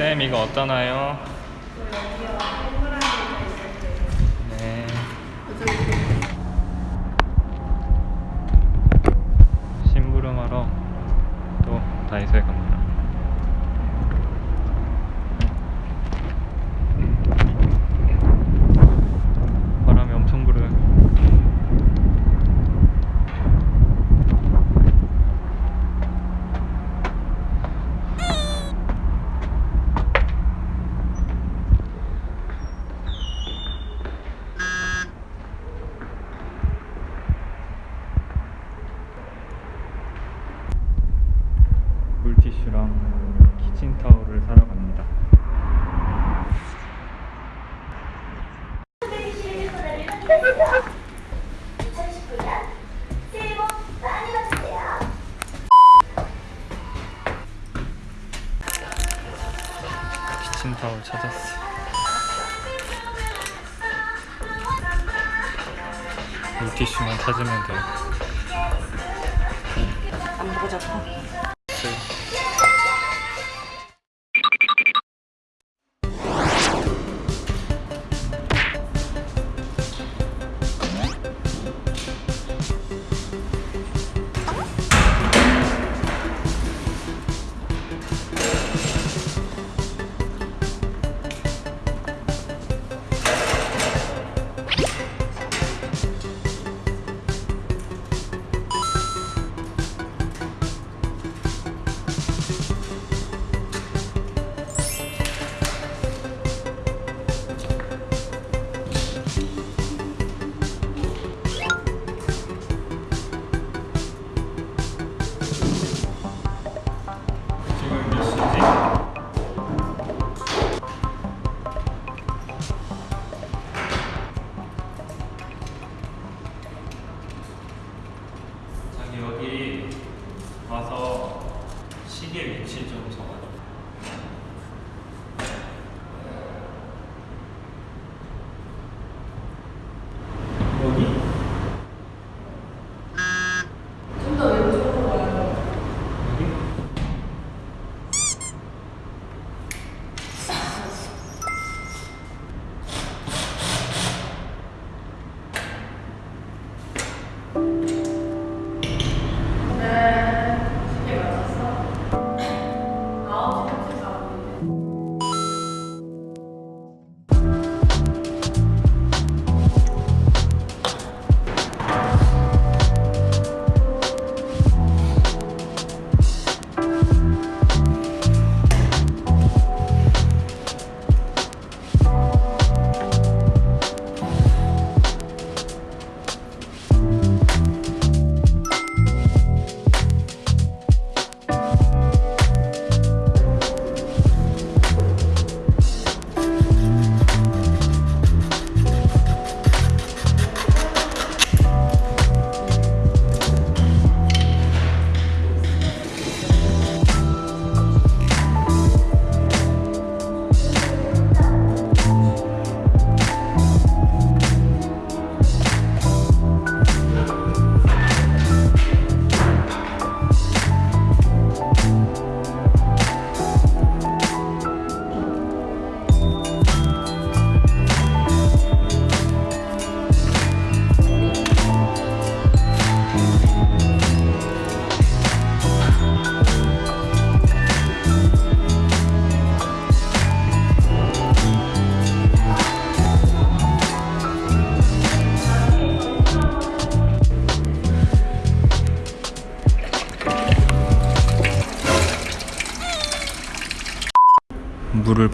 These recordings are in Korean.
선생님 이거 어떠나요? 네. 다이소에 갑니다. 찾으면 돼요. 안 보고 잡고.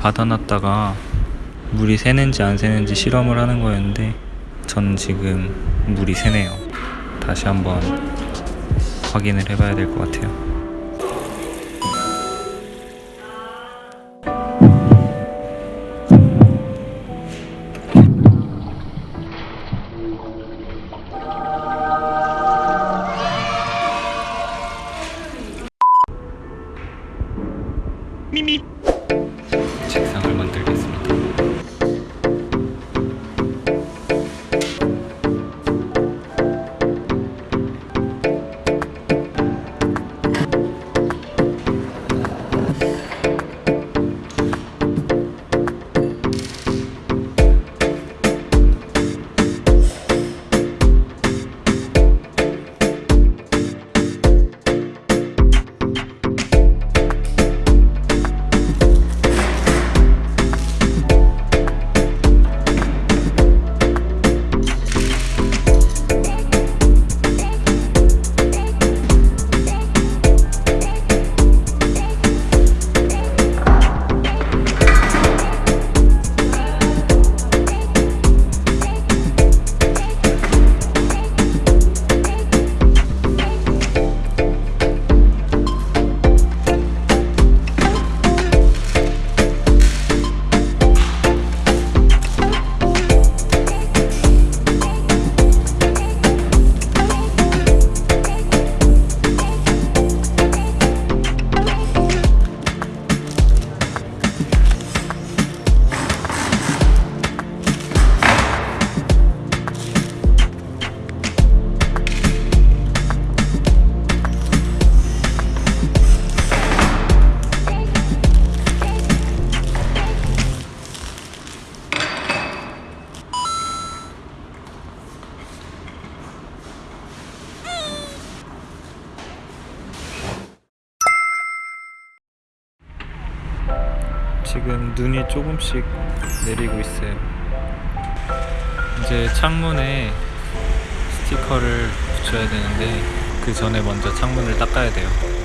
받아놨다가 물이 새는지 안 새는지 실험을 하는 거였는데 전 지금 물이 새네요. 다시 한번 확인을 해봐야 될 것 같아요. 지금 눈이 조금씩 내리고 있어요. 이제 창문에 스티커를 붙여야 되는데 그 전에 먼저 창문을 닦아야 돼요.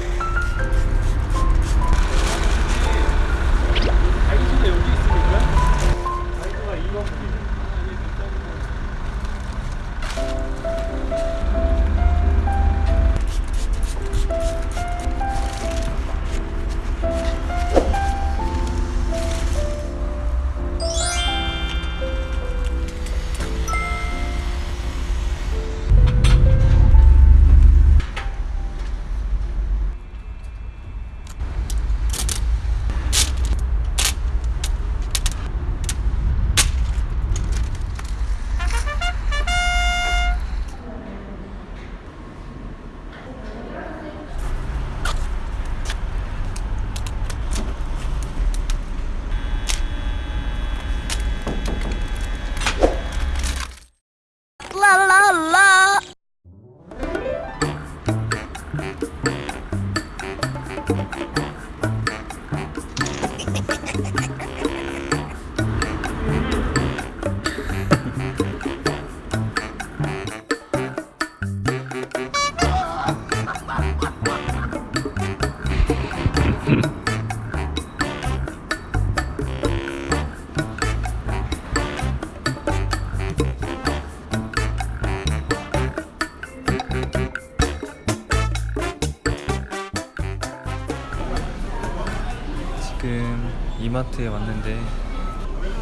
왔는데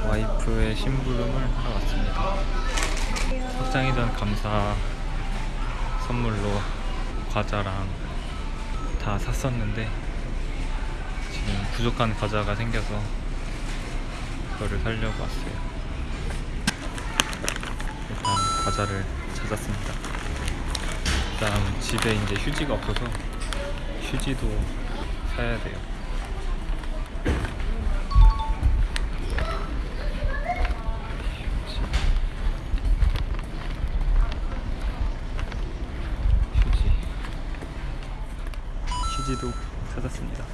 와이프의 심부름을 하러 왔습니다. 확장이전 감사 선물로 과자랑 다 샀었는데 지금 부족한 과자가 생겨서 그거를 사려고 왔어요. 일단 과자를 찾았습니다. 그다음 집에 이제 휴지가 없어서 휴지도 사야 돼요. 휴지도 찾았습니다.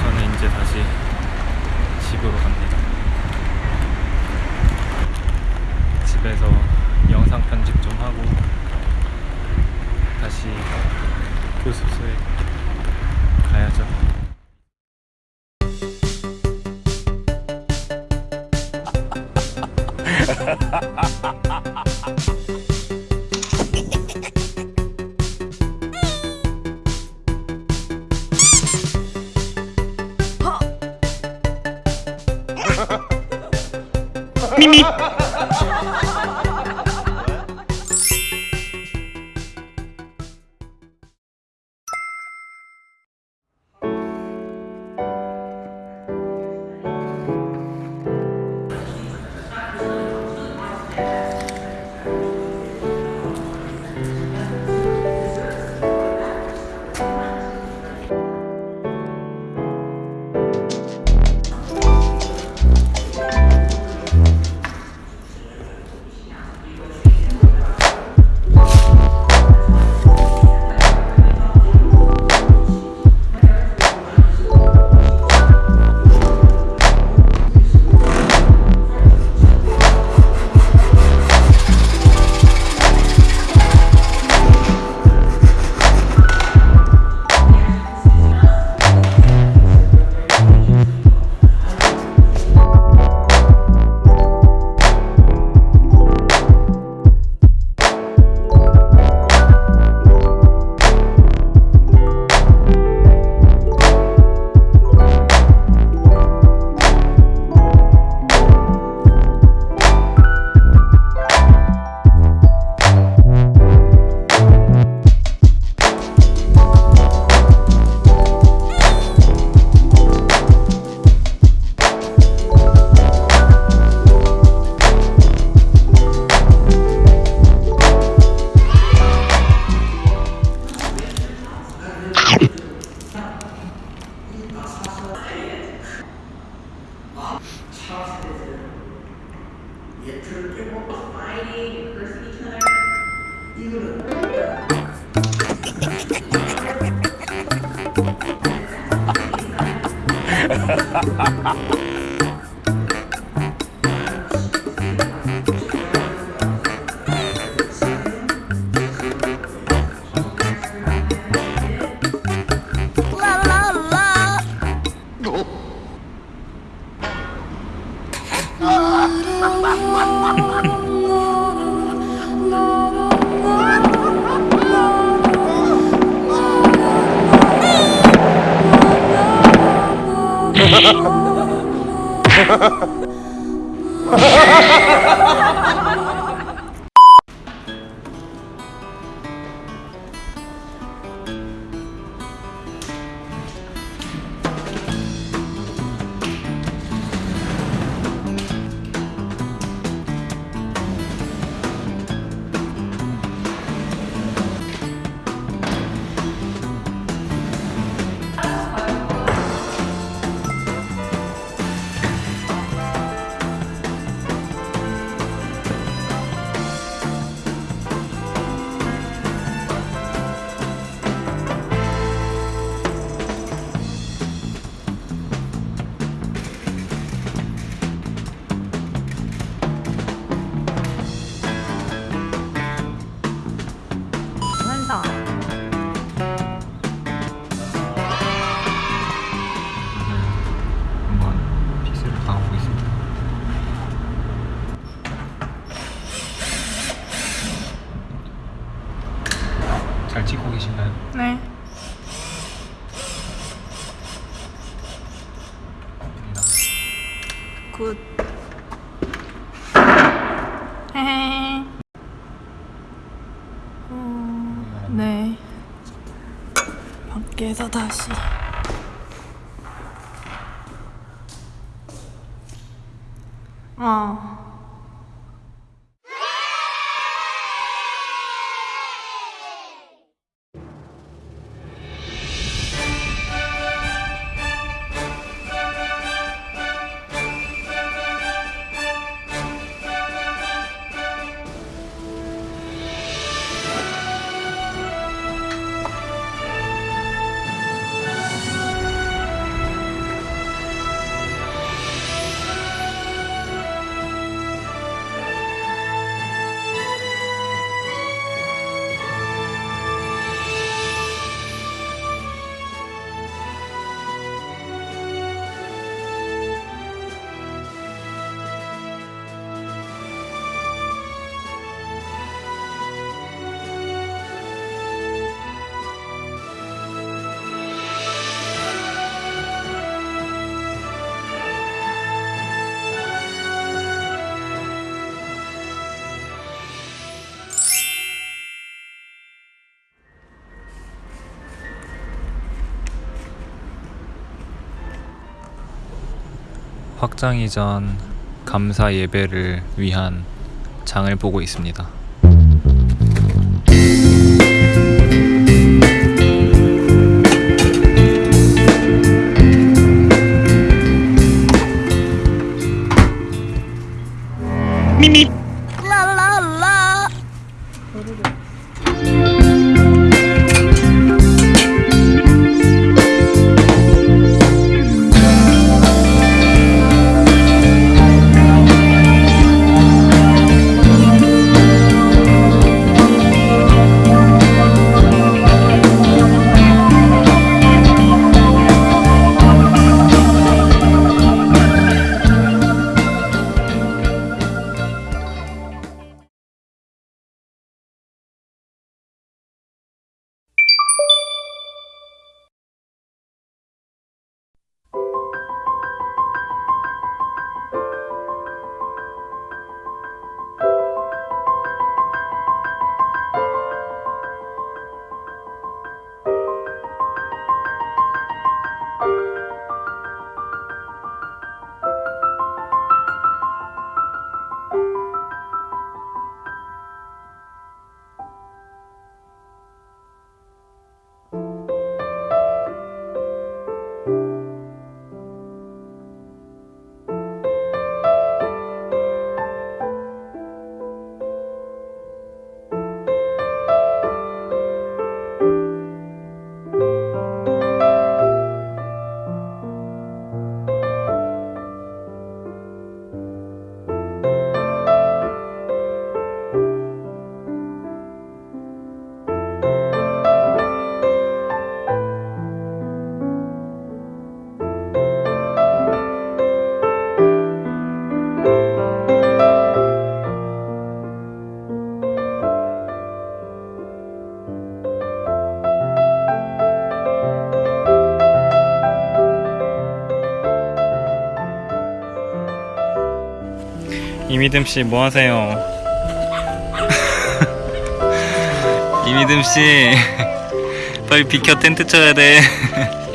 저는 이제 다시 집으로 갑니다. 집에서 영상 편집 좀 하고 다시 교습소에 가야죠 咪咪。Ha ha ha ha! 네. 밖에서 다시. 어. 확장 이전 감사 예배를 위한 장을 보고 있습니다. La 이미듬 씨 뭐 하세요? 이미듬 씨 빨리 비켜 텐트 쳐야 돼.